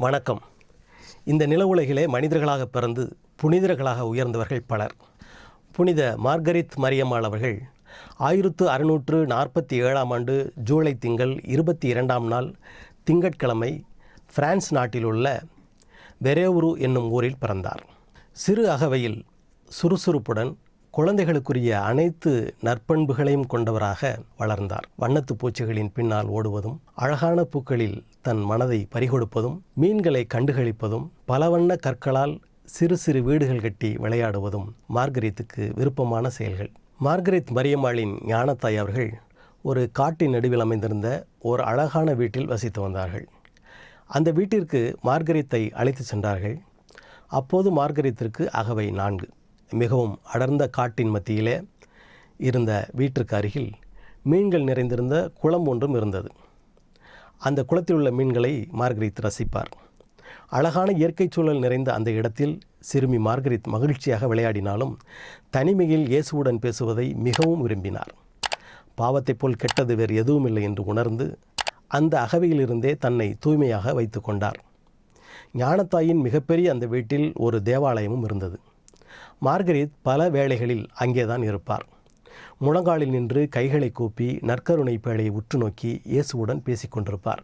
வணக்கம். இந்த நில உலகிலே மனிதர்களாக பிறந்து புனிதர்களாக உயர்ந்தவர்கள் பலர். புனித மார்கரித் மரியம்மாள் அவர்கள் ஆயிரத்து அறுநூற்று நாற்பத்தி ஏழாம் ஆண்டு ஜூலை திங்கள் இருபத்தி இரண்டாம் நாள் திங்கட்கிழமை பிரான்ஸ் நாட்டிலுள்ள வெரேவுரு என்னும் ஊரில் பிறந்தார். சிறு அகவையில் சுறுசுறுப்புடன் குழந்தைகளுக்குரிய அனைத்து நற்பண்புகளையும் கொண்டவராக வளர்ந்தார். வண்ணத்து பூச்சிகளின் பின்னால் ஓடுவதும் அழகான பூக்களில் தன் மனதை பறிகொடுப்பதும் மீன்களை கண்டுகளிப்பதும் பல வண்ண கற்களால் சிறு சிறு வீடுகள் கட்டி விளையாடுவதும் மார்கரித்துக்கு விருப்பமான செயல்கள். மார்கரித் மரியம்மாளின் ஞானத்தாய் அவர்கள் ஒரு காட்டின் நடுவில் அமைந்திருந்த ஒரு அழகான வீட்டில் வசித்து வந்தார்கள். அந்த வீட்டிற்கு மார்கரித்தை அழைத்து சென்றார்கள். அப்போது மார்கரித்திற்கு அகவை நான்கு. மிகவும் அடர்ந்த காட்டின் மத்தியிலே இருந்த வீட்டிற்கு அருகில் மீன்கள் நிறைந்திருந்த குளம் ஒன்றும் இருந்தது. அந்த குளத்தில் உள்ள மீன்களை மார்கரித் ரசிப்பார். அழகான இயற்கை சூழல் நிறைந்த அந்த இடத்தில் சிறுமி மார்கரித் மகிழ்ச்சியாக விளையாடினாலும் தனிமையில் இயேசுவுடன் பேசுவதை மிகவும் விரும்பினார். பாவத்தைப் போல் கெட்டது வேறு எதுவும் இல்லை என்று உணர்ந்து அந்த அகவையிலிருந்தே தன்னை தூய்மையாக வைத்து கொண்டார். ஞானத்தாயின் மிகப்பெரிய அந்த வீட்டில் ஒரு தேவாலயமும் இருந்தது. மார்கரித் பல வேளைகளில் அங்கேதான் இருப்பார். முழங்காலில் நின்று கைகளை கூப்பி நற்கருணை பேழையை உற்று நோக்கி இயேசுவுடன் பேசிக்கொண்டிருப்பார்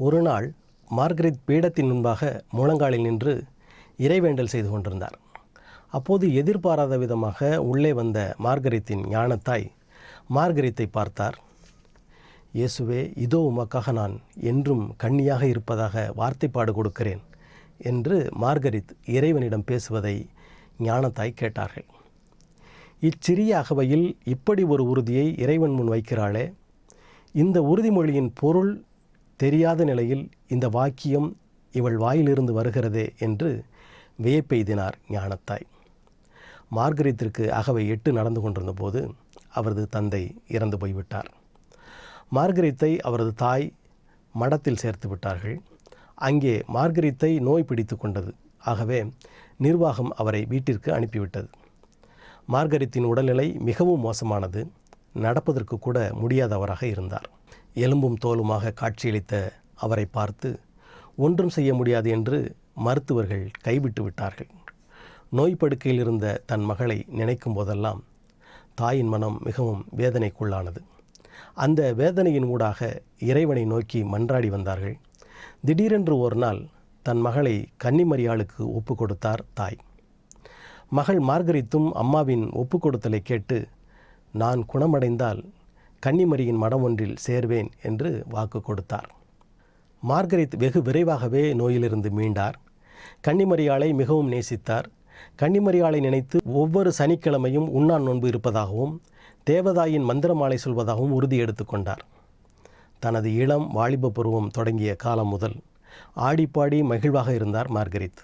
ஒரு நாள் மார்கரித் பீடத்தின் முன்பாக முழங்காலில் நின்று இறைவேண்டல் செய்து கொண்டிருந்தார். அப்போது எதிர்பாராத விதமாக உள்ளே வந்த மார்கரித்தின் ஞானத்தாய் மார்கரித்தை பார்த்தார். இயேசுவே இதோ உமக்காக நான் என்றும் கண்ணியாக இருப்பதாக வார்த்தைப்பாடு கொடுக்கிறேன் என்று மார்கரித் இறைவனிடம் பேசுவதை ஞானத்தாய் கேட்டார்கள். இச்சிறிய அகவையில் இப்படி ஒரு உறுதியை இறைவன் முன் வைக்கிறாளே. இந்த உறுதிமொழியின் பொருள் தெரியாத நிலையில் இந்த வாக்கியம் இவள் வாயிலிருந்து வருகிறதே என்று வியப்பெய்தினார் ஞானத்தாய். மார்கரித்திற்கு அகவை எட்டு நடந்து கொண்டிருந்த போது அவரது தந்தை இறந்து போய்விட்டார். மார்கரித்தை அவரது தாய் மடத்தில் சேர்த்து விட்டார்கள். அங்கே மார்கரித்தை நோய் பிடித்து கொண்டது. ஆகவே நிர்வாகம் அவரை வீட்டிற்கு அனுப்பிவிட்டது. மார்கரித்தின் உடல்நிலை மிகவும் மோசமானது. நடப்பதற்கு கூட முடியாதவராக இருந்தார். எலும்பும் தோலுமாக காட்சியளித்த அவரை பார்த்து ஒன்றும் செய்ய முடியாது என்று மருத்துவர்கள் கைவிட்டு விட்டார்கள். நோய் படுக்கையில் இருந்த தன் மகளை நினைக்கும் போதெல்லாம் தாயின் மனம் மிகவும் வேதனைக்குள்ளானது. அந்த வேதனையின் ஊடாக இறைவனை நோக்கி மன்றாடி வந்தார்கள். திடீரென்று ஒரு நாள் தன் மகளை கன்னிமரியாளுக்கு ஒப்பு கொடுத்தார் தாய். மகள் மார்கரித்தும் அம்மாவின் ஒப்பு கொடுத்தலை கேட்டு நான் குணமடைந்தால் கன்னிமரியின் மடம் ஒன்றில் சேர்வேன் என்று வாக்கு கொடுத்தார். மார்கரித் வெகு விரைவாகவே நோயிலிருந்து மீண்டார். கன்னிமரியாளை மிகவும் நேசித்தார். கன்னிமரியாளை நினைத்து ஒவ்வொரு சனிக்கிழமையும் உண்ணான் நோன்பு இருப்பதாகவும் தேவதாயின் மந்திரமாலை சொல்வதாகவும் உறுதி எடுத்துக்கொண்டார் தனது இளம் வாலிப பருவம் தொடங்கிய காலம் முதல் ஆடிப்பாடி மகிழ்வாக இருந்தார் மார்கரித்.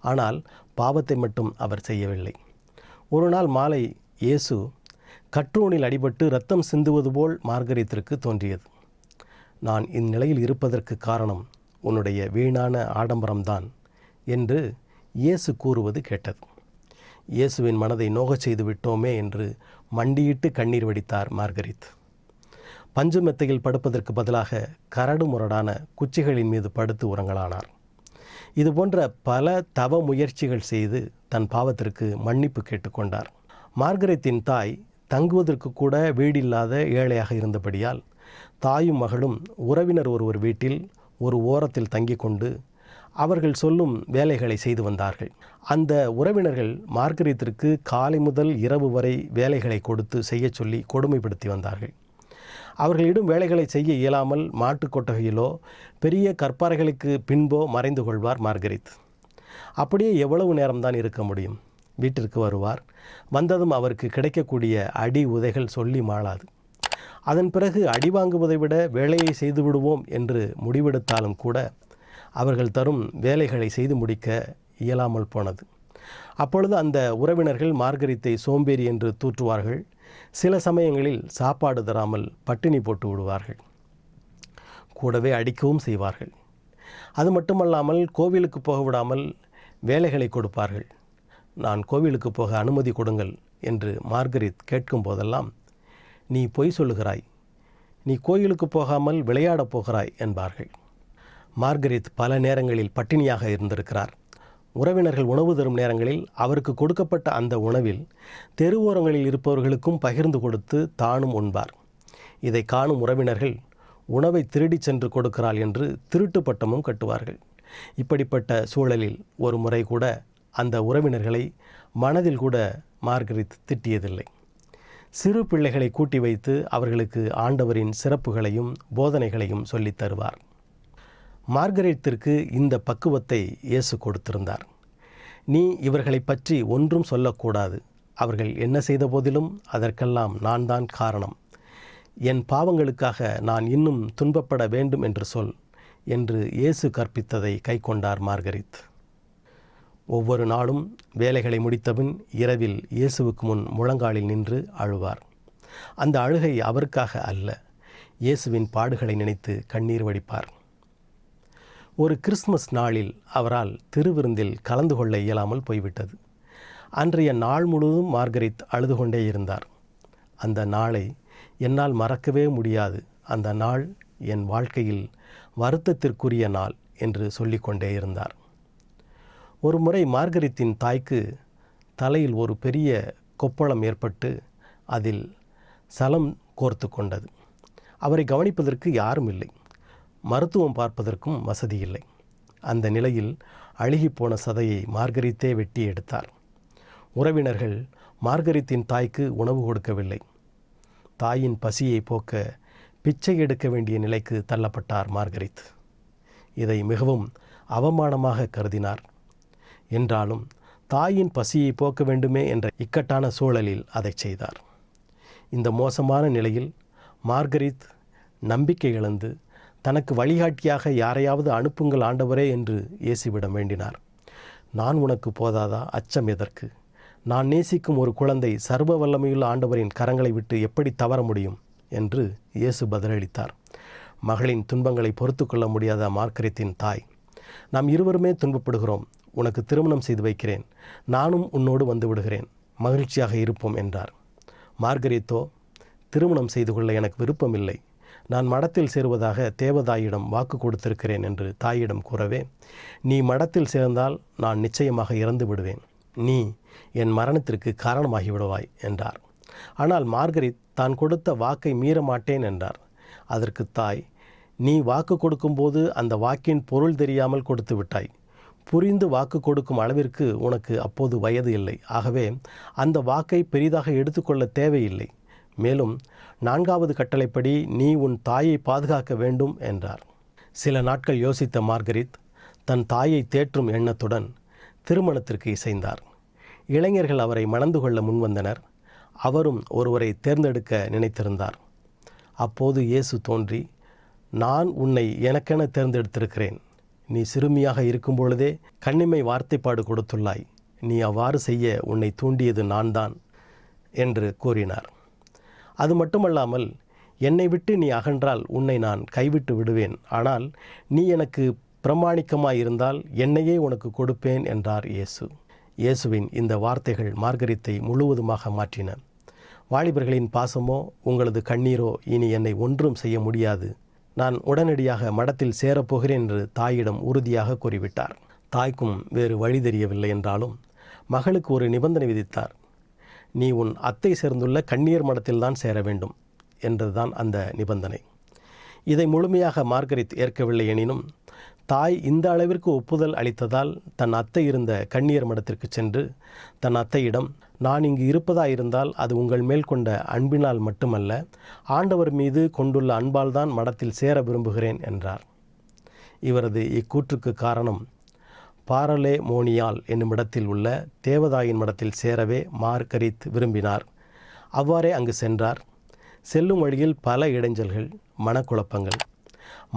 ஆனால் பாவத்தை மட்டும் அவர் செய்யவில்லை. ஒரு நாள் மாலை இயேசு கற்றூனில் அடிபட்டு ரத்தம் சிந்துவது போல் மார்கரித்திற்கு தோன்றியது. நான் இந்நிலையில் இருப்பதற்கு காரணம் உன்னுடைய வீணான ஆடம்பரம்தான் என்று இயேசு கூறுவது கேட்டது. இயேசுவின் மனதை நோகச் செய்து விட்டோமே என்று மண்டியிட்டு கண்ணீர் வடித்தார் மார்கரித். பஞ்சு மெத்தையில் படுப்பதற்கு பதிலாக கரடு முரடான குச்சிகளின் மீது படுத்து உறங்கலானார். இதுபோன்ற பல தவ முயற்சிகள் செய்து தன் பாவத்திற்கு மன்னிப்பு கேட்டுக்கொண்டார் மார்கரெத்தின் தாய் தங்குவதற்கு கூட வீடில்லாத ஏழையாக இருந்தபடியால் தாயும் மகளும் உறவினர் ஒருவர் வீட்டில் ஒரு ஓரத்தில் தங்கிக் கொண்டு அவர்கள் சொல்லும் வேலைகளை செய்து வந்தார்கள். அந்த உறவினர்கள் மார்கரீத்திற்கு காலை முதல் இரவு வரை வேலைகளை கொடுத்து செய்யச் சொல்லி கொடுமைப்படுத்தி வந்தார்கள். அவர்களிடம் வேலைகளை செய்ய இயலாமல் மாட்டுக் கொட்டகையிலோ பெரிய கற்பாறைகளுக்கு பின்போ மறைந்து கொள்வார் மார்கரித். அப்படியே எவ்வளவு நேரம்தான் இருக்க முடியும்? வீட்டிற்கு வருவார். வந்ததும் அவருக்கு கிடைக்கக்கூடிய அடி உதைகள் சொல்லி மாளாது. அதன் பிறகு அடி வாங்குவதை விட வேலையை செய்து விடுவோம் என்று முடிவெடுத்தாலும் கூட அவர்கள் தரும் வேலைகளை செய்து முடிக்க இயலாமல் போனது. அப்பொழுது அந்த உறவினர்கள் மார்கரித்தை சோம்பேறி என்று தூற்றுவார்கள். சில சமயங்களில் சாப்பாடு தராமல் பட்டினி போட்டு விடுவார்கள். கூடவே அடிக்கவும் செய்வார்கள். அது மட்டுமல்லாமல் கோவிலுக்கு போக விடாமல் வேலைகளை கொடுப்பார்கள். நான் கோவிலுக்கு போக அனுமதி கொடுங்கள் என்று மார்கரித் கேட்கும் போதெல்லாம் நீ பொய் சொல்லுகிறாய். நீ கோயிலுக்கு போகாமல் விளையாடப் போகிறாய் என்பார்கள். மார்கரித் பல நேரங்களில் பட்டினியாக இருந்திருக்கிறார். உறவினர்கள் உணவு தரும் நேரங்களில் அவருக்கு கொடுக்கப்பட்ட அந்த உணவில் தெருவோரங்களில் இருப்பவர்களுக்கும் பகிர்ந்து கொடுத்து தானும் உண்பார். இதை காணும் உறவினர்கள் உணவை திருடிச் சென்று கொடுக்கிறாள் என்று திருட்டு பட்டமும் கட்டுவார்கள். இப்படிப்பட்ட சூழலில் ஒரு முறை கூட அந்த உறவினர்களை மனதில் கூட மார்கரித் திட்டியதில்லை. சிறு பிள்ளைகளை கூட்டி வைத்து அவர்களுக்கு ஆண்டவரின் சிறப்புகளையும் போதனைகளையும் சொல்லித் தருவார். மார்கரேட்டிற்கு இந்த பக்குவத்தை இயேசு கொடுத்திருந்தார். நீ இவர்களை பற்றி ஒன்றும் சொல்லக்கூடாது. அவர்கள் என்ன செய்த போதிலும் அதற்கெல்லாம் நான் தான் காரணம். என் பாவங்களுக்காக நான் இன்னும் துன்பப்பட வேண்டும் என்று சொல் என்று இயேசு கற்பித்ததை கைக்கொண்டார் மார்கரித் ஒவ்வொரு நாளும் வேலைகளை முடித்தபின் இரவில் இயேசுவுக்கு முன் முழங்காலில் நின்று அழுவார். அந்த அழுகை அவருக்காக அல்ல இயேசுவின் பாடுகளை நினைத்து கண்ணீர் வடிப்பார். ஒரு கிறிஸ்மஸ் நாளில் அவரால் திருவிருந்தில் கலந்து கொள்ள இயலாமல் போய்விட்டது. அன்றைய நாள் முழுவதும் மார்கரித் அழுது கொண்டே இருந்தார். அந்த நாளை என்னால் மறக்கவே முடியாது. அந்த நாள் என் வாழ்க்கையில் வருத்தத்திற்குரிய நாள் என்று சொல்லிக்கொண்டே இருந்தார். ஒரு முறை மார்கரித்தின் தாய்க்கு தலையில் ஒரு பெரிய கொப்பளம் ஏற்பட்டு அதில் சலம் கோர்த்து கொண்டது. அவரை கவனிப்பதற்கு யாரும் இல்லை. மருத்துவம் பார்ப்பதற்கும் வசதி இல்லை அந்த நிலையில் அழுகிப்போன சதையை மார்கரித்தே வெட்டி எடுத்தார். உறவினர்கள் மார்கரித்தின் தாய்க்கு உணவு கொடுக்கவில்லை. தாயின் பசியை போக்க பிச்சை எடுக்க வேண்டிய நிலைக்கு தள்ளப்பட்டார் மார்கரித். இதை மிகவும் அவமானமாக கருதினார். என்றாலும் தாயின் பசியை போக்க வேண்டுமே என்ற இக்கட்டான சூழலில் அதை செய்தார். இந்த மோசமான நிலையில் மார்கரித் நம்பிக்கை இழந்து தனக்கு வழிகாட்டியாக யாரையாவது அனுப்புங்கள் ஆண்டவரே என்று இயேசுவிடம் வேண்டினார். நான் உனக்கு போதாதா? அச்சம் எதற்கு? நான் நேசிக்கும் ஒரு குழந்தை சர்வ வல்லமையுள்ள ஆண்டவரின் கரங்களை விட்டு எப்படி தவற முடியும்? என்று இயேசு பதிலளித்தார். மகளின் துன்பங்களை பொறுத்து கொள்ள முடியாத மார்க்கரித்தின் தாய் நாம் இருவருமே துன்பப்படுகிறோம். உனக்கு திருமணம் செய்து வைக்கிறேன். நானும் உன்னோடு வந்து விடுகிறேன். மகிழ்ச்சியாக இருப்போம் என்றார். மார்கரித்தோ திருமணம் செய்து கொள்ள எனக்கு விருப்பமில்லை. நான் மடத்தில் சேருவதாக தேவதாயிடம் வாக்கு கொடுத்திருக்கிறேன் என்று தாயிடம் கூறவே நீ மடத்தில் சேர்ந்தால் நான் நிச்சயமாக இறந்து விடுவேன். நீ என் மரணத்திற்கு காரணமாகி விடுவாய் என்றார். ஆனால் மார்கரித் தான் கொடுத்த வாக்கை மீற மாட்டேன் என்றார். அதற்கு தாய் நீ வாக்கு கொடுக்கும்போது அந்த வாக்கின் பொருள் தெரியாமல் கொடுத்து விட்டாய். புரிந்து வாக்கு கொடுக்கும் அளவிற்கு உனக்கு அப்போது வயது இல்லை. ஆகவே அந்த வாக்கை பெரிதாக எடுத்துக்கொள்ள தேவையில்லை. மேலும் நான்காவது கட்டளைப்படி நீ உன் தாயை பாதுகாக்க வேண்டும் என்றார். சில நாட்கள் யோசித்த மார்கரித் தன் தாயை தேற்றும் எண்ணத்துடன் திருமணத்திற்கு இசைந்தார். இளைஞர்கள் அவரை மணந்து கொள்ள முன்வந்தனர் அவரும் ஒருவரை தேர்ந்தெடுக்க நினைத்திருந்தார். அப்போது இயேசு தோன்றி நான் உன்னை எனக்கென தேர்ந்தெடுத்திருக்கிறேன். நீ சிறுமியாக இருக்கும் பொழுதே கண்ணிமை வார்த்தைப்பாடு கொடுத்துள்ளாய். நீ அவ்வாறு செய்ய உன்னை தூண்டியது நான்தான் என்று கூறினார். அது மட்டுமல்லாமல் என்னை விட்டு நீ அகன்றால் உன்னை நான் கைவிட்டு விடுவேன். ஆனால் நீ எனக்கு பிரமாணிக்கமாயிருந்தால் என்னையே உனக்கு கொடுப்பேன் என்றார் இயேசு. இயேசுவின் இந்த வார்த்தைகள் மார்கரித்தை முழுவதுமாக மாற்றின. வாலிபர்களின் பாசமோ உங்களது கண்ணீரோ இனி என்னை ஒன்றும் செய்ய முடியாது. நான் உடனடியாக மடத்தில் சேரப்போகிறேன் என்று தாயிடம் உறுதியாக கூறிவிட்டார். தாய்க்கும் வேறு வழி தெரியவில்லை என்றாலும் மகளுக்கு ஒரு நிபந்தனை விதித்தார். நீ உன் அத்தை சேர்ந்துள்ள கண்ணீர் மடத்தில்தான் சேர வேண்டும் என்றதுதான் அந்த நிபந்தனை. இதை முழுமையாக மார்கரித் ஏற்கவில்லை எனினும் தாய் இந்த அளவிற்கு ஒப்புதல் அளித்ததால் தன் அத்தை இருந்த கண்ணியர் மடத்திற்கு சென்று தன் அத்தையிடம் நான் இங்கு இருப்பதாயிருந்தால் அது உங்கள் மேல் கொண்ட அன்பினால் மட்டுமல்ல ஆண்டவர் மீது கொண்டுள்ள அன்பால்தான் மடத்தில் சேர விரும்புகிறேன் என்றார். இவரது இக்கூற்றுக்கு காரணம் பாரலே மோனியால் என்னும் இடத்தில் உள்ள தேவதாயின் மடத்தில் சேரவே மார்கரித் விரும்பினார். அவ்வாறே அங்கு சென்றார். செல்லும் வழியில் பல இடைஞ்சல்கள் மனக்குழப்பங்கள்.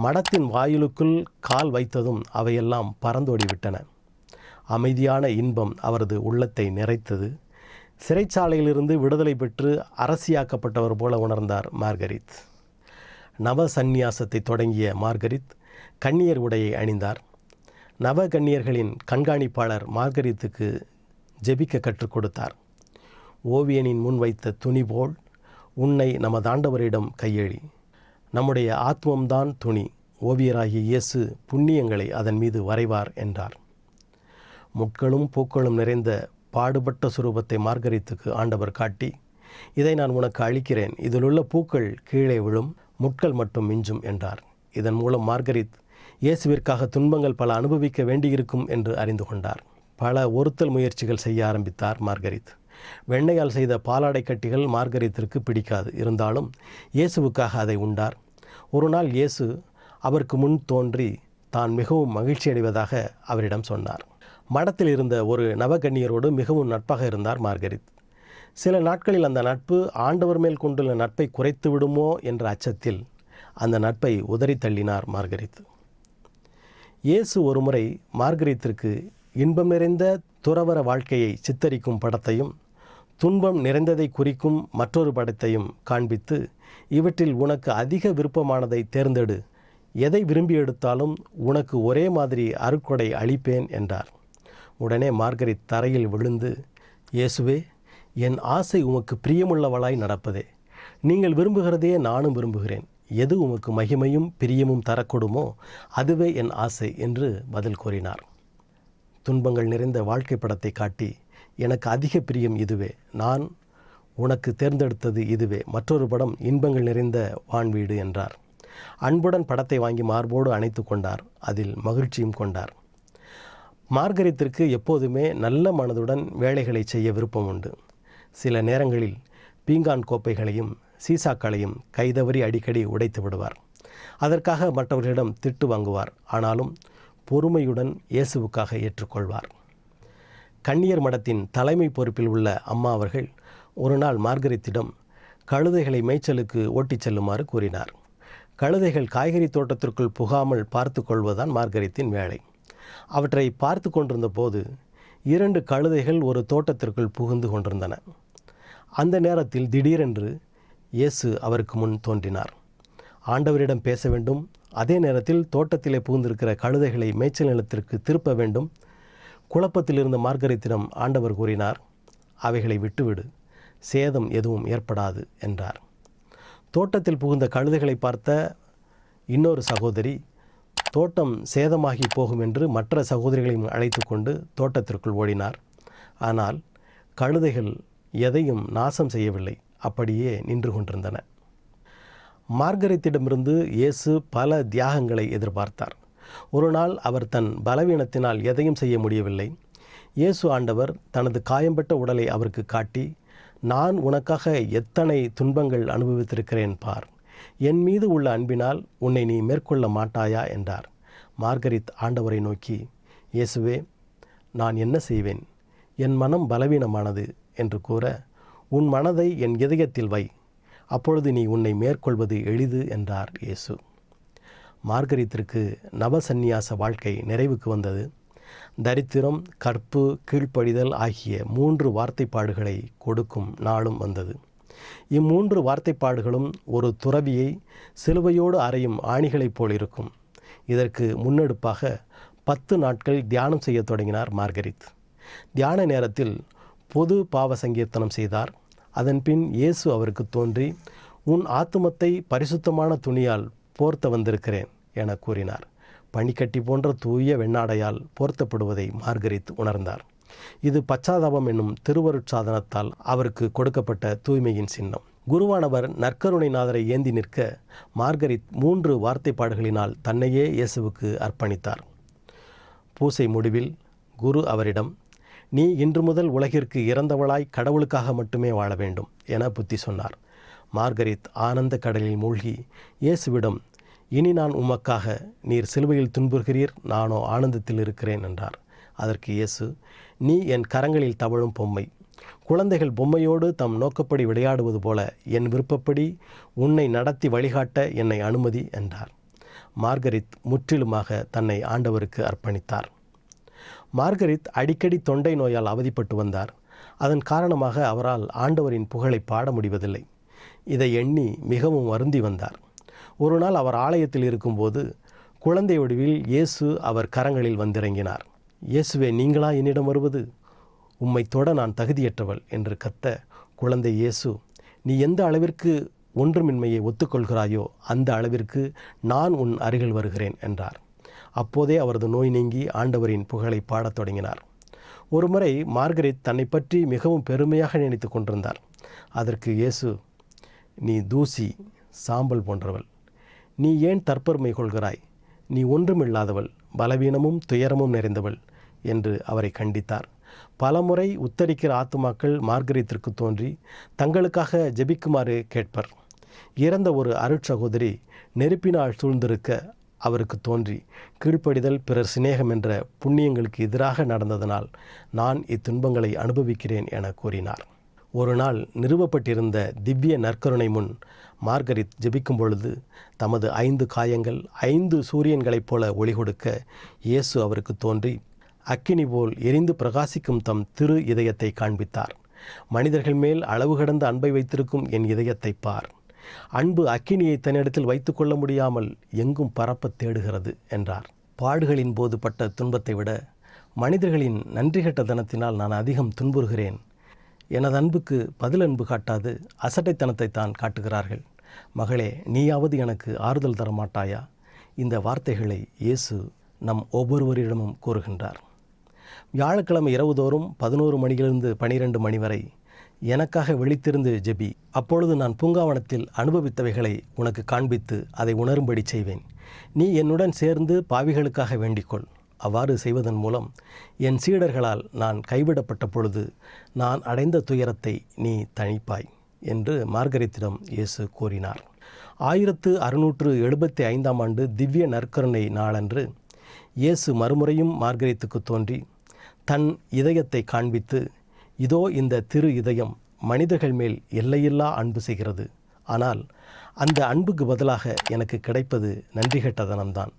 மடத்தின் வாயிலுக்குள் கால் வைத்ததும் அவையெல்லாம் பறந்தோடிவிட்டன. அமைதியான இன்பம் அவரது உள்ளத்தை நிறைத்தது. சிறைச்சாலையிலிருந்து விடுதலை பெற்று அரசியாக்கப்பட்டவர் போல உணர்ந்தார் மார்கரித். நவ சந்நியாசத்தை தொடங்கிய மார்கரித் கன்னியர் உடையை அணிந்தார். நவ கன்னியர்களின் கண்காணிப்பாளர் மார்கரித்துக்கு ஜெபிக்க கற்றுக் கொடுத்தார். ஓவியனின் முன் வைத்த துணி போல் உன்னை நமது ஆண்டவரிடம் கையெழி நம்முடைய ஆத்மம்தான் துணி. ஓவியராகிய இயேசு புண்ணியங்களை அதன் மீது வரைவார் என்றார். முட்களும் பூக்களும் நிறைந்த பாடுபட்ட சுரூபத்தை மார்கரித்துக்கு ஆண்டவர் காட்டி இதை நான் உனக்கு அளிக்கிறேன். இதிலுள்ள பூக்கள் கீழே விழும் முட்கள் மட்டும் மிஞ்சும் என்றார். இதன் மூலம் மார்கரித் இயேசுவிற்காக துன்பங்கள் பல அனுபவிக்க வேண்டியிருக்கும் என்று அறிந்து கொண்டார். பல ஒருத்தல் முயற்சிகள் செய்ய ஆரம்பித்தார் மார்கரித். வெண்ணையால் செய்த பாலாடை கட்டிகள் மார்கரித்திற்கு பிடிக்காது. இருந்தாலும் இயேசுவுக்காக அதை உண்டார். ஒரு நாள் இயேசு அவருக்கு முன் தோன்றி தான் மிகவும் மகிழ்ச்சி அடைவதாக அவரிடம் சொன்னார். மடத்தில் இருந்த ஒரு நவகன்னியரோடு மிகவும் நட்பாக இருந்தார் மார்கரித். சில நாட்களில் அந்த நட்பு ஆண்டவர் மேல் கொண்டுள்ள நட்பை குறைத்து விடுமோ என்ற அச்சத்தில் அந்த நட்பை உதறி தள்ளினார் மார்கரித். இயேசு ஒருமுறை மார்கரித்திற்கு இன்பம் நிறைந்த துறவர வாழ்க்கையை சித்தரிக்கும் படத்தையும் துன்பம் நிறைந்ததை குறிக்கும் மற்றொரு படத்தையும் காண்பித்து இவற்றில் உனக்கு அதிக விருப்பமானதை தேர்ந்தெடு. எதை விரும்பி எடுத்தாலும் உனக்கு ஒரே மாதிரி அருக்கொடை அளிப்பேன் என்றார். உடனே மார்கரித் தரையில் விழுந்து இயேசுவே என் ஆசை உமக்கு பிரியமுள்ளவளாய் நடப்பதே. நீங்கள் விரும்புகிறதையே நானும் விரும்புகிறேன். எது உமக்கு மகிமையும் பிரியமும் தரக்கூடுமோ அதுவே என் ஆசை என்று பதில் கூறினார். துன்பங்கள் நிறைந்த வாழ்க்கை படத்தை காட்டி எனக்கு அதிக பிரியம் இதுவே. நான் உனக்கு தேர்ந்தெடுத்தது இதுவே. மற்றொரு படம் இன்பங்கள் நிறைந்த வான்வீடு என்றார். அன்புடன் படத்தை வாங்கி மார்போடு அணைத்து கொண்டார். அதில் மகிழ்ச்சியும் கொண்டார். மார்கரித்திற்கு எப்போதுமே நல்ல மனதுடன் வேலைகளை செய்ய விருப்பம் உண்டு. சில நேரங்களில் பீங்கான் கோப்பைகளையும் சீசாக்களையும் கைதவறி அடிக்கடி உடைத்து விடுவார். அதற்காக மற்றவர்களிடம் திட்டு வாங்குவார். ஆனாலும் பொறுமையுடன் இயேசுவுக்காக ஏற்றுக்கொள்வார். கன்னியர் மடத்தின் தலைமை பொறுப்பில் உள்ள அம்மா அவர்கள் ஒரு நாள் மார்கரித்திடம் கழுதைகளை மேய்ச்சலுக்கு ஓட்டிச் செல்லுமாறு கூறினார். கழுதைகள் காய்கறி தோட்டத்திற்குள் புகாமல் பார்த்து கொள்வதுதான் மார்கரித்தின் வேலை. அவற்றை பார்த்து கொண்டிருந்த போது இரண்டு கழுதைகள் ஒரு தோட்டத்திற்குள் புகுந்து கொண்டிருந்தன. அந்த நேரத்தில் திடீரென்று இயேசு அவருக்கு முன் தோன்றினார். ஆண்டவரிடம் பேச வேண்டும். அதே நேரத்தில் தோட்டத்திலே புகுந்திருக்கிற கழுதைகளை மேய்ச்சல் நிலத்திற்கு திருப்ப வேண்டும். குழப்பத்தில் இருந்த மார்கரித்திடம் ஆண்டவர் கூறினார் அவைகளை விட்டுவிடு. சேதம் எதுவும் ஏற்படாது என்றார். தோட்டத்தில் புகுந்த கழுதைகளை பார்த்த இன்னொரு சகோதரி தோட்டம் சேதமாகி போகும் என்று மற்ற சகோதரிகளையும் அழைத்து கொண்டு தோட்டத்திற்குள் ஓடினார். ஆனால் கழுதைகள் எதையும் நாசம் செய்யவில்லை. அப்படியே நின்று கொண்டிருந்தன. மார்கரித்திடமிருந்து இயேசு பல தியாகங்களை எதிர்பார்த்தார். ஒரு நாள் அவர் தன் பலவீனத்தினால் எதையும் செய்ய முடியவில்லை. இயேசு ஆண்டவர் தனது காயம்பட்ட உடலை அவருக்கு காட்டி நான் உனக்காக எத்தனை துன்பங்கள் அனுபவித்திருக்கிறேன் பார். என் மீது உள்ள அன்பினால் உன்னை நீ மேற்கொள்ள மாட்டாயா? என்றார். மார்கரித் ஆண்டவரை நோக்கி இயேசுவே நான் என்ன செய்வேன்? என் மனம் பலவீனமானது என்று கூற உன் மனதை என் இதயத்தில் வை. அப்பொழுது நீ உன்னை மேற்கொள்வது எளிது என்றார் இயேசு. மார்கரித்திற்கு நவசந்நியாச வாழ்க்கை நிறைவுக்கு வந்தது. தரித்திரம் கற்பு கீழ்ப்படிதல் ஆகிய மூன்று வார்த்தைப்பாடுகளை கொடுக்கும் நாளும் வந்தது. இம்மூன்று வார்த்தைப்பாடுகளும் ஒரு துறவியை சிலுவையோடு அறையும் ஆணிகளைப் போல் இருக்கும். இதற்கு முன்னெடுப்பாக பத்து நாட்கள் தியானம் செய்ய தொடங்கினார் மார்கரித். தியான நேரத்தில் பொது பாவ சங்கீர்த்தனம் செய்தார். அதன்பின் இயேசு அவருக்கு தோன்றி உன் ஆத்துமத்தை பரிசுத்தமான துணியால் போர்த்த வந்திருக்கிறேன் என கூறினார். பனிக்கட்டி போன்ற தூய வெண்ணாடையால் போர்த்தப்படுவதை மார்கரித் உணர்ந்தார். இது பச்சாதாபம் என்னும் திருவருட்சாதனத்தால் அவருக்கு கொடுக்கப்பட்ட தூய்மையின் சின்னம். குருவானவர் நற்கருணைநாதரை ஏந்தி நிற்க மார்கரித் மூன்று வார்த்தைப்பாடுகளினால் தன்னையே இயேசுவுக்கு அர்ப்பணித்தார். பூசை முடிவில் குரு அவரிடம் நீ இன்று முதல் உலகிற்கு இறந்தவளாய் கடவுளுக்காக மட்டுமே வாழ வேண்டும் என புத்தி சொன்னார். மார்கரித் ஆனந்த கடலில் மூழ்கி இயேசுவிடம் இனி நான் உமக்காக நீர் சிலுவையில் துன்புறுகிறீர் நானோ ஆனந்தத்தில் இருக்கிறேன் என்றார். அதற்கு இயேசு நீ என் கரங்களில் தவழும் பொம்மை. குழந்தைகள் பொம்மையோடு தம் நோக்கப்படி விளையாடுவது போல என் விருப்பப்படி உன்னை நடத்தி வழிகாட்ட என்னை அனுமதி என்றார். மார்கரித் முற்றிலுமாக தன்னை ஆண்டவருக்கு அர்ப்பணித்தார். மார்கரித் அடிக்கடி தொண்டை நோயால் அவதிப்பட்டு வந்தார். அதன் காரணமாக அவரால் ஆண்டவரின் புகழை பாட முடிவதில்லை. இதை எண்ணி மிகவும் வருந்தி வந்தார். ஒரு நாள் அவர் ஆலயத்தில் இருக்கும்போது குழந்தை வடிவில் இயேசு அவர் கரங்களில் வந்திறங்கினார். இயேசுவே நீங்களா என்னிடம் வருவது? உம்மை தொட நான் தகுதியற்றவள் என்று கத்த குழந்தை இயேசு நீ எந்த அளவிற்கு ஒன்றுமின்மையை ஒத்துக்கொள்கிறாயோ அந்த அளவிற்கு நான் உன் அருகில் வருகிறேன் என்றார். அப்போதே அவரது நோய் நீங்கி ஆண்டவரின் புகழை பாடத் தொடங்கினார். ஒருமுறை மார்கரெட் தன்னை பற்றி மிகவும் பெருமையாக நினைத்து கொண்டிருந்தார். அதற்கு இயேசு நீ தூசி சாம்பல் போன்றவள். நீ ஏன் தற்பெருமை கொள்கிறாய்? நீ ஒன்றுமில்லாதவள் பலவீனமும் துயரமும் நிறைந்தவள் என்று அவரை கண்டித்தார். பலமுறை உத்தரிக்கிற ஆத்துமாக்கள் மார்கரீத்திற்கு தோன்றி தங்களுக்காக ஜெபிக்குமாறு கேட்பர். இறந்த ஒரு அருட்சகோதரி நெருப்பினால் சூழ்ந்திருக்க அவருக்கு தோன்றி கீழ்ப்படிதல் பிறர் சிநேகம் என்ற புண்ணியங்களுக்கு எதிராக நடந்ததனால் நான் இத்துன்பங்களை அனுபவிக்கிறேன் என கூறினார். ஒரு நாள் நிறுவப்பட்டிருந்த திவ்ய நற்கருணை முன் மார்கரித் ஜெபிக்கும் பொழுது தமது ஐந்து காயங்கள் ஐந்து சூரியன்களைப் போல ஒளி கொடுக்க இயேசு அவருக்கு தோன்றி அக்கினி போல் எரிந்து பிரகாசிக்கும் தம் திரு இதயத்தை காண்பித்தார். மனிதர்கள் மேல் அளவு கடந்த அன்பை வைத்திருக்கும் என் இதயத்தை பார். அன்பு அக்கினியை தன்னிடத்தில் வைத்துக்கொள்ள முடியாமல் எங்கும் பரப்பத் தேடுகிறது என்றார். பாடுகளின் போது பட்ட துன்பத்தை விட மனிதர்களின் நன்றிகட்ட தனத்தினால் நான் அதிகம் துன்புறுகிறேன். எனது அன்புக்கு பதில் அன்பு காட்டாது அசட்டைத்தனத்தை தான் காட்டுகிறார்கள். மகளே நீயாவது எனக்கு ஆறுதல் தர மாட்டாயா இந்த வார்த்தைகளை இயேசு நம் ஒவ்வொருவரிடமும் கூறுகின்றார். வியாழக்கிழமை இரவுதோறும் பதினோரு மணியிலிருந்து பனிரெண்டு மணி வரை எனக்காக விழித்திருந்து ஜெபி. அப்பொழுது நான் பூங்காவனத்தில் அனுபவித்தவைகளை உனக்கு காண்பித்து அதை உணரும்படி செய்வேன். நீ என்னுடன் சேர்ந்து பாவிகளுக்காக வேண்டிக்கொள். அவ்வாறு செய்வதன் மூலம் என் சீடர்களால் நான் கைவிடப்பட்ட பொழுது நான் அடைந்த துயரத்தை நீ தணிப்பாய் என்று மார்கரித்திடம் இயேசு கூறினார். ஆயிரத்து அறுநூற்று எழுபத்தி ஐந்தாம் ஆண்டு திவ்ய நற்கருணை நாளன்று இயேசு மறுமுறையும் மார்கரித்துக்கு தோன்றி தன் இதயத்தை காண்பித்து இதோ இந்த திரு இதயம் மனிதர்கள் மேல் எல்லையில்லா அன்பு செய்கிறது. ஆனால் அந்த அன்புக்கு பதிலாக எனக்கு கிடைப்பது நன்றிகெட்டதனம்தான்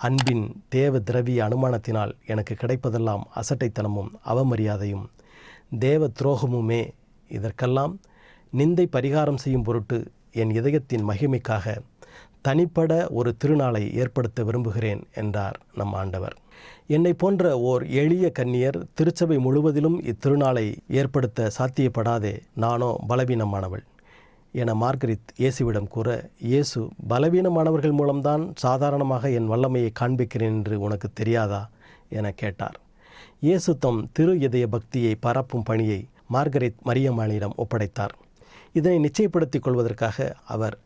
அன்பின் தேவ திரவிய அனுமானத்தினால் எனக்கு கிடைப்பதெல்லாம் அசட்டைத்தனமும் அவமரியாதையும். தேவ துரோகமுமே இதற்கெல்லாம் நிந்தை பரிகாரம் செய்யும் பொருட்டு என் இதயத்தின் மகிமைக்காக தனிப்பட ஒரு திருநாளை ஏற்படுத்த விரும்புகிறேன் என்றார் நம் ஆண்டவர். என்னை போன்ற ஓர் எளிய கன்னியர் திருச்சபை முழுவதிலும் இத்திருநாளை ஏற்படுத்த சாத்தியப்படாதே நானோ பலவீனமானவள். என மார்கரித் இயேசுவிடம் கூற இயேசு பலவீனமானவர்கள் மூலம்தான் சாதாரணமாக என் வல்லமையை காண்பிக்கிறேன் என்று உனக்கு தெரியாதா? என கேட்டார். இயேசு தம் திரு இதய பக்தியை பரப்பும் பணியை மார்கரித் மரியம்மாளிடம் ஒப்படைத்தார். இதனை நிச்சயப்படுத்திக் கொள்வதற்காக அவர்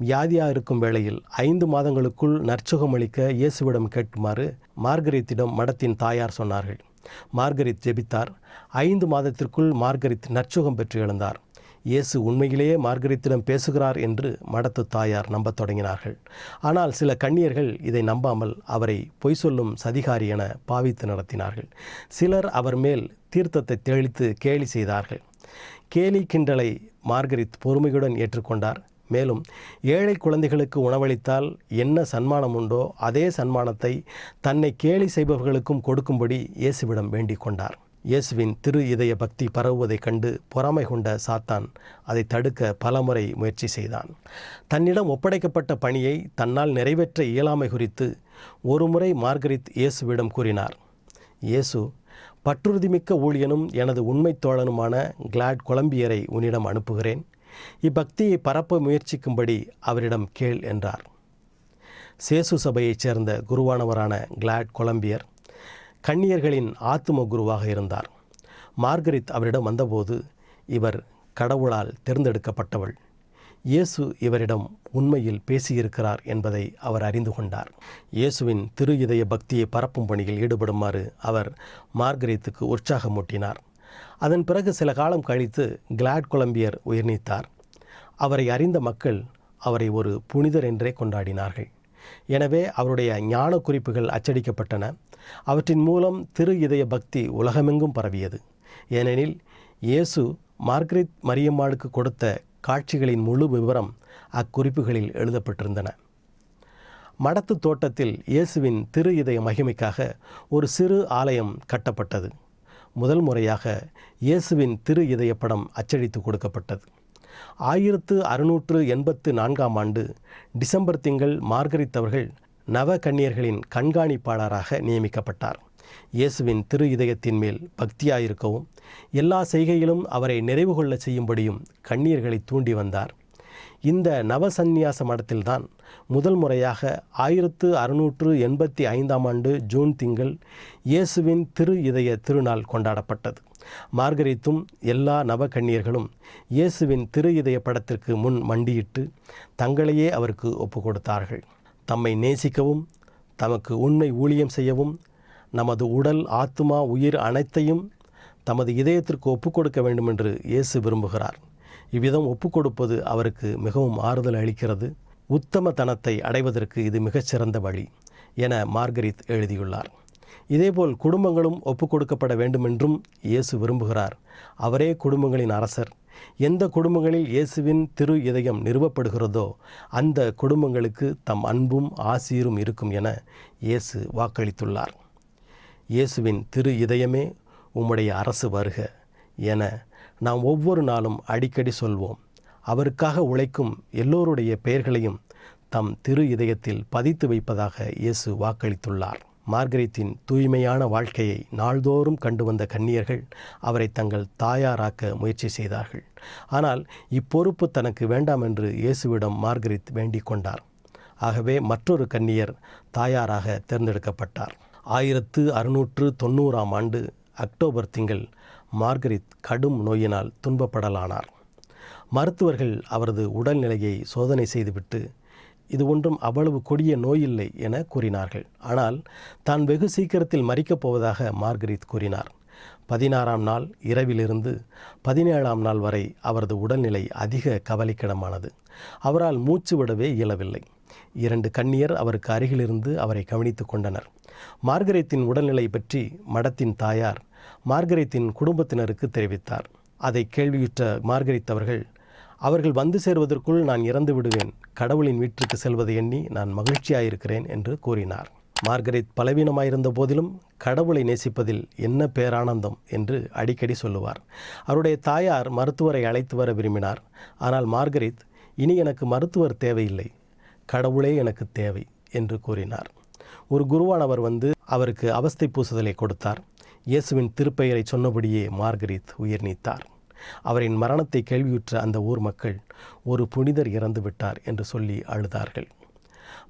வியாதியாக இருக்கும் வேளையில் ஐந்து மாதங்களுக்குள் நற்சுகமளிக்க இயேசுவிடம் கேட்குமாறு மார்கரித்திடம் மடத்தின் தாயார் சொன்னார்கள். மார்கரித் ஜெபித்தார். ஐந்து மாதத்திற்குள் மார்கரித் நற்சுகம் பெற்று எழுந்தார். இயேசு உண்மையிலேயே மார்கரித்திடம் பேசுகிறார் என்று மடத்து தாயார் நம்பத் தொடங்கினார்கள். ஆனால் சில கண்ணியர்கள் இதை நம்பாமல் அவரை பொய் சொல்லும் சதிகாரி என பாவித்து நடத்தினார்கள். சிலர் அவர் மேல் தீர்த்தத்தை தெளித்து கேலி செய்தார்கள். கேலி கிண்டலை மார்கரித் பொறுமையுடன் ஏற்றுக்கொண்டார். மேலும் ஏழை குழந்தைகளுக்கு உணவளித்தால் என்ன சன்மானம் உண்டோ அதே சன்மானத்தை தன்னை கேலி செய்பவர்களுக்கும் கொடுக்கும்படி இயேசுவிடம் வேண்டிக் கொண்டார். இயேசுவின் திரு இதய பக்தி பரவுவதைக் கண்டு பொறாமை கொண்ட சாத்தான் அதை தடுக்க பலமுறை முயற்சி செய்தான். தன்னிடம் ஒப்படைக்கப்பட்ட பணியை தன்னால் நிறைவேற்ற இயலாமை குறித்து ஒருமுறை மார்கரித் இயேசுவிடம் கூறினார். இயேசு பற்றுறுதிமிக்க ஊழியனும் எனது உண்மைத் தோழனுமான கிளாட் கொலம்பியரை உன்னிடம் அனுப்புகிறேன். இப்பக்தியை பரப்ப முயற்சிக்கும்படி அவரிடம் கேள் என்றார். சேசு சபையைச் சேர்ந்த குருவானவரான கிளாட் கொலம்பியர் கன்னியர்களின் ஆத்தும குருவாக இருந்தார். மார்கரித் அவரிடம் வந்தபோது இவர் கடவுளால் தேர்ந்தெடுக்கப்பட்டவள். இயேசு இவரிடம் உண்மையில் பேசியிருக்கிறார் என்பதை அவர் அறிந்து கொண்டார். இயேசுவின் திரு இதய பக்தியை பரப்பும் பணியில் ஈடுபடுமாறு அவர் மார்கரித்துக்கு உற்சாகமூட்டினார். அதன் பிறகு சில காலம் கழித்து கிளாட் கொலம்பியர் உயிர்நீத்தார். அவரை அறிந்த மக்கள் அவரை ஒரு புனிதர் என்றே கொண்டாடினார்கள். எனவே அவருடைய ஞான குறிப்புகள் அச்சடிக்கப்பட்டன. அவற்றின் மூலம் திரு இதய பக்தி உலகமெங்கும் பரவியது. ஏனெனில் இயேசு மார்கரெட் மரியம்மாளுக்கு கொடுத்த காட்சிகளின் முழு விவரம் அக்குறிப்புகளில் எழுதப்பட்டிருந்தன. மடத்து தோட்டத்தில் இயேசுவின் திரு இதய மகிமைக்காக ஒரு சிறு ஆலயம் கட்டப்பட்டது. முதல் முறையாக இயேசுவின் திரு இதய படம் அச்சடித்து கொடுக்கப்பட்டது. ஆயிரத்து அறுநூற்று எண்பத்து நான்காம் ஆண்டு டிசம்பர் திங்கள் மார்கரித் அவர்கள் நவ கன்னியர்களின் கண்காணிப்பாளராக நியமிக்கப்பட்டார். இயேசுவின் திரு இதயத்தின் மேல் பக்தியாயிருக்கவும் எல்லா செய்கையிலும் அவரை நிறைவு கொள்ள செய்யும்படியும் கண்ணியர்களை தூண்டி வந்தார். இந்த நவசந்நியாச மடத்தில்தான் முதல் முறையாக ஆயிரத்து அறுநூற்று எண்பத்தி ஐந்தாம் ஆண்டு ஜூன் திங்கள் இயேசுவின் திரு இதய திருநாள் கொண்டாடப்பட்டது. மார்கரித்தும் எல்லா நவக்கண்ணியர்களும் இயேசுவின் திரு இதய படத்திற்கு முன் மண்டியிட்டு தங்களையே அவருக்கு ஒப்பு கொடுத்தார்கள் தம்மை நேசிக்கவும் தமக்கு உண்மை ஊழியம் செய்யவும் நமது உடல் ஆத்மா உயிர் அனைத்தையும் தமது இதயத்திற்கு ஒப்புக் கொடுக்க வேண்டும் என்று இயேசு விரும்புகிறார். இவ்விதம் ஒப்புக் கொடுப்பது அவருக்கு மிகவும் ஆறுதல் அளிக்கிறது. உத்தம தனத்தை அடைவதற்கு இது மிகச்சிறந்த வழி என மார்கரித் எழுதியுள்ளார். இதேபோல் குடும்பங்களும் ஒப்புக் கொடுக்கப்பட வேண்டுமென்றும் இயேசு விரும்புகிறார். அவரே குடும்பங்களின் அரசர். எந்த குடும்பங்களில் இயேசுவின் திரு இதயம் நிறுவப்படுகிறதோ அந்த குடும்பங்களுக்கு தம் அன்பும் ஆசீரும் இருக்கும் என இயேசு வாக்களித்துள்ளார். இயேசுவின் திரு இதயமே உம்முடைய அரசு வருக என நாம் ஒவ்வொரு நாளும் அடிக்கடி சொல்வோம். அவருக்காக உழைக்கும் எல்லோருடைய பெயர்களையும் தம் திரு இதயத்தில் பதித்து வைப்பதாக இயேசு வாக்களித்துள்ளார். மார்கரித்தின் தூய்மையான வாழ்க்கையை நாள்தோறும் கண்டு வந்த கன்னியர்கள் அவரை தங்கள் தாயாராக்க முயற்சி செய்தார்கள். ஆனால் இப்பொறுப்பு தனக்கு வேண்டாம் என்று இயேசுவிடம் மார்கரித் வேண்டிக் கொண்டார். ஆகவே மற்றொரு கன்னியர் தாயாராக தேர்ந்தெடுக்கப்பட்டார். ஆயிரத்து அறுநூற்று தொண்ணூறாம் ஆண்டு அக்டோபர் திங்கள் மார்கரித் கடும் நோயினால் துன்பப்படலானார். மருத்துவர்கள் அவரது உடல்நிலையை சோதனை செய்துவிட்டு இது ஒன்றும் அவ்வளவு கொடிய நோயில்லை என கூறினார்கள். ஆனால் தான் வெகு சீக்கிரத்தில் மறிக்கப் போவதாக மார்கரித் கூறினார். பதினாறாம் நாள் இரவிலிருந்து பதினேழாம் நாள் வரை அவரது உடல்நிலை அதிக கவலைக்கிடமானது. அவரால் மூச்சு விடவே இயலவில்லை. இரண்டு கண்ணியர் அவருக்கு அருகிலிருந்து அவரை கவனித்து கொண்டனர். மார்கரேத்தின் உடல்நிலை பற்றி மடத்தின் தாயார் மார்கரெத்தின் குடும்பத்தினருக்கு தெரிவித்தார். அதை கேள்வியுற்ற மார்கரித் அவர்கள் அவர்கள் வந்து சேர்வதற்குள் நான் இறந்து விடுவேன். கடவுளின் வீட்டிற்கு செல்வதை எண்ணி நான் மகிழ்ச்சியாயிருக்கிறேன் என்று கூறினார். மார்கரெட் பலவீனமாயிருந்த போதிலும் கடவுளை நேசிப்பதில் என்ன பேரானந்தம் என்று அடிக்கடி சொல்லுவார். அவருடைய தாயார் மருத்துவரை அழைத்து வர விரும்பினார். ஆனால் மார்கரெட் இனி எனக்கு மருத்துவர் தேவையில்லை. கடவுளே எனக்கு தேவை என்று கூறினார். ஒரு குருவானவர் வந்து அவருக்கு அவஸ்தை பூசுதலை கொடுத்தார். இயேசுவின் திருப்பெயரை சொன்னபடியே மார்கரீத் உயிர் நீத்தார். அவரின் மரணத்தை கேள்வியுற்ற அந்த ஊர் மக்கள் ஒரு புனிதர் இறந்து விட்டார் என்று சொல்லி அழுதார்கள்.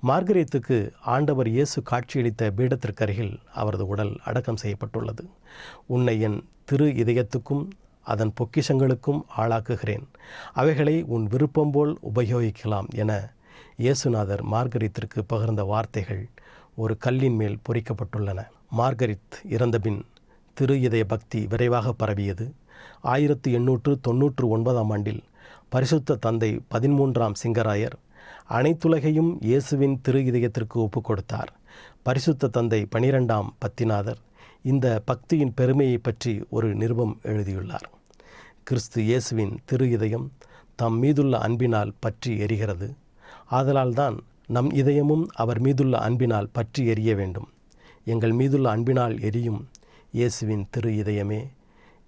மார்கரேத்துக்கு ஆண்டவர் இயேசு காட்சியளித்த பீடத்திற்கருகில் அவரது உடல் அடக்கம் செய்யப்பட்டுள்ளது. உன்னை என் திரு இதயத்துக்கும் அதன் பொக்கிஷங்களுக்கும் ஆளாக்குகிறேன். அவைகளை உன் விருப்பம் போல் உபயோகிக்கலாம் என இயேசுநாதர் மார்கரித்திற்கு பகிர்ந்த வார்த்தைகள் ஒரு கல்லின் மேல் பொறிக்கப்பட்டுள்ளன. மார்கரித் இறந்தபின் திரு இதய பக்தி விரைவாக பரவியது. ஆயிரத்து எண்ணூற்று தொன்னூற்று ஒன்பதாம் ஆண்டில் பரிசுத்த தந்தை பதிமூன்றாம் சிங்கராயர் அனைத்துலகையும் இயேசுவின் திரு இதயத்திற்கு ஒப்புக் கொடுத்தார் பரிசுத்த தந்தை பனிரெண்டாம் பத்திநாதர் இந்த பக்தியின் பெருமையை பற்றி ஒரு நிருபம் எழுதியுள்ளார். கிறிஸ்து இயேசுவின் திரு இதயம் தம் மீதுள்ள அன்பினால் பற்றி எரிகிறது. ஆதலால்தான் நம் இதயமும் அவர் மீதுள்ள அன்பினால் பற்றி எரிய வேண்டும். எங்கள் மீதுள்ள அன்பினால் எரியும் இயேசுவின் திரு இதயமே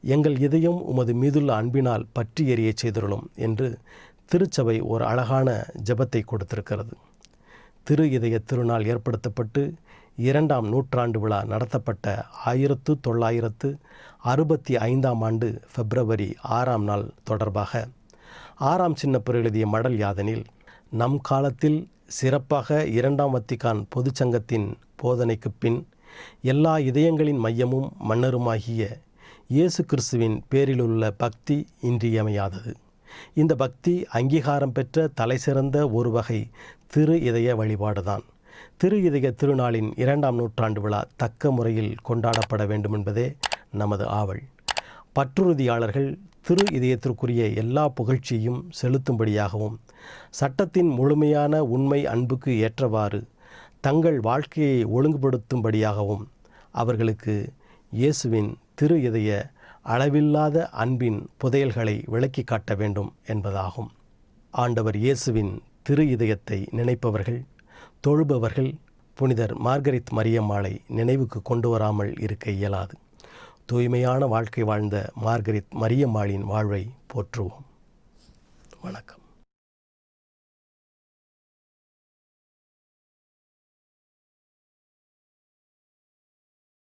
எங்கள் இதயம் உமது மீதுள்ள அன்பினால் பற்றி எறிய செய்துள்ளோம் என்று திருச்சபை ஒரு அழகான ஜெபத்தை கொடுத்திருக்கிறது. திரு இதய திருநாள் ஏற்படுத்தப்பட்டு இரண்டாம் நூற்றாண்டு விழா நடத்தப்பட்ட ஆயிரத்து தொள்ளாயிரத்து அறுபத்தி ஐந்தாம் ஆண்டு பிப்ரவரி ஆறாம் நாள் தொடர்பாக ஆறாம் சின்னப்பர் எழுதிய மடல் யாதனில் நம் காலத்தில் சிறப்பாக இரண்டாம் வத்திகான் பொதுச்சங்கத்தின் போதனைக்கு பின் எல்லா இதயங்களின் மையமும் மன்னருமாகிய இயேசு கிறிஸ்துவின் பேரிலுள்ள பக்தி இன்றியமையாதது. இந்த பக்தி அங்கீகாரம் பெற்ற தலைசிறந்த ஒரு வகை திரு இதய வழிபாடுதான். திரு இதய திருநாளின் இரண்டாம் நூற்றாண்டு விழா தக்க முறையில் கொண்டாடப்பட வேண்டும் என்பதே நமது ஆவல். பற்றுறுதியாளர்கள் திரு இதயத்திற்குரிய எல்லா புகழ்ச்சியையும் செலுத்தும்படியாகவும் சட்டத்தின் முழுமையான உண்மை அன்புக்கு ஏற்றவாறு தங்கள் வாழ்க்கையை ஒழுங்குபடுத்தும்படியாகவும் அவர்களுக்கு இயேசுவின் திரு இதய அளவில்லாத அன்பின் புதையல்களை விளக்கி காட்ட வேண்டும் என்பதாகும். ஆண்டவர் இயேசுவின் திரு இதயத்தை நினைப்பவர்கள் தொழுபவர்கள் புனிதர் மார்கரித் மரியம்மாளை நினைவுக்கு கொண்டு வராமல் இருக்க இயலாது. தூய்மையான வாழ்க்கை வாழ்ந்த மார்கரித் மரியம்மாளின் வாழ்வை போற்றுவோம். வணக்கம்.